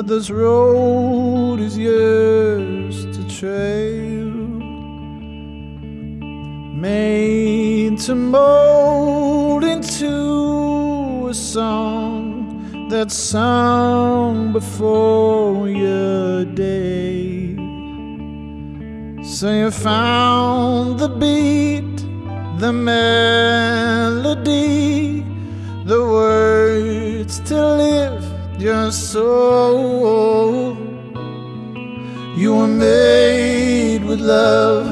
but this road is yours to trail. Made to mold into a song that sung before your day. So you found the beat, the melody, soul. You were made with love.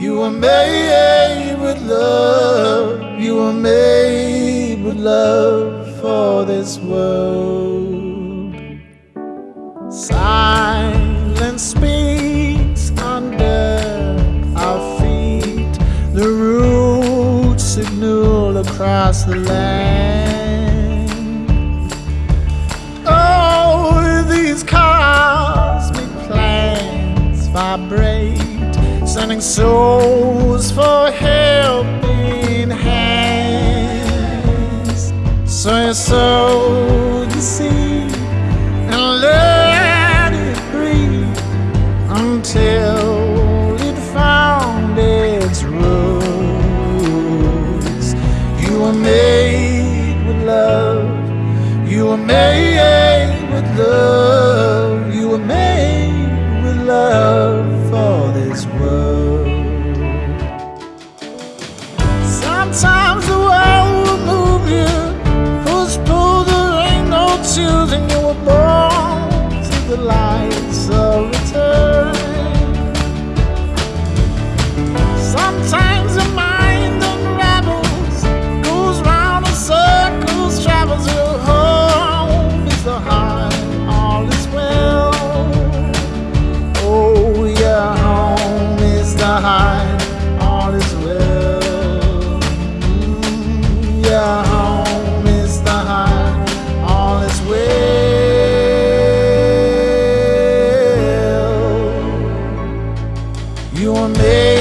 You were made with love. You were made with love for this world. Silence speaks under our feet. The roots signal across the land. Souls for You are made.